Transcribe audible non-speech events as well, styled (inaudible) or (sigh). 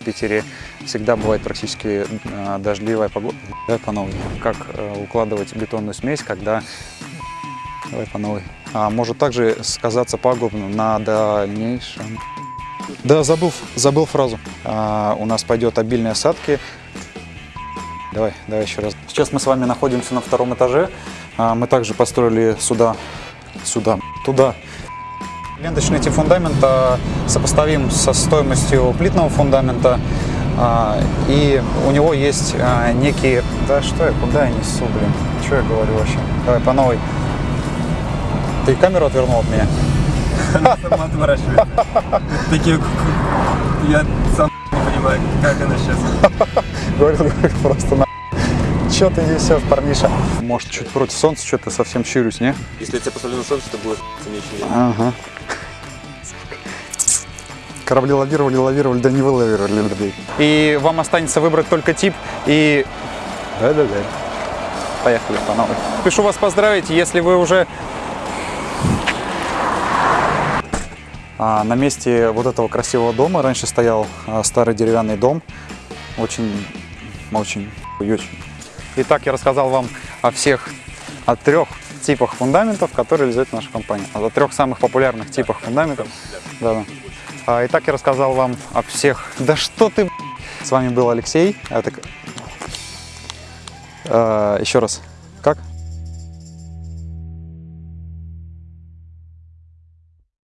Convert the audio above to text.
в Питере всегда бывает практически э, дождливая погода. Давай по новой. Как э, укладывать бетонную смесь, когда... Давай по новой. А может также сказаться пагубно на дальнейшем... Да, забыл, забыл фразу. А, у нас пойдет обильные осадки. Давай, давай еще раз. Сейчас мы с вами находимся на втором этаже. А, мы также построили сюда, сюда, туда. Ленточный тип фундамента сопоставим со стоимостью плитного фундамента. А, и у него есть а, некие... Да что я, куда я несу, блин? Что я говорю вообще? Давай по новой. Ты камеру отвернул от меня? Она сама отворачивается. Такие... Я сам не понимаю, как она сейчас. (laughs) Говорил, говорил просто на... Че ты несешь, парниша? Может, чуть против солнца, что-то совсем щурюсь, не? Если я тебя поставлю на солнце, то будет не очень видно. Ага. Корабли лавировали, лавировали, да не вылавировали. блин. И вам останется выбрать только тип и... Да-да-да. Поехали по новой. Пишу вас поздравить, если вы уже А, на месте вот этого красивого дома раньше стоял а, старый деревянный дом. Очень, очень, очень. Итак, я рассказал вам о всех, о трех типах фундаментов, которые реализует наша компания. О трех самых популярных типах фундаментов. Да, да. А, Итак, я рассказал вам о всех... Да что ты... С вами был Алексей. Это... А, Еще раз.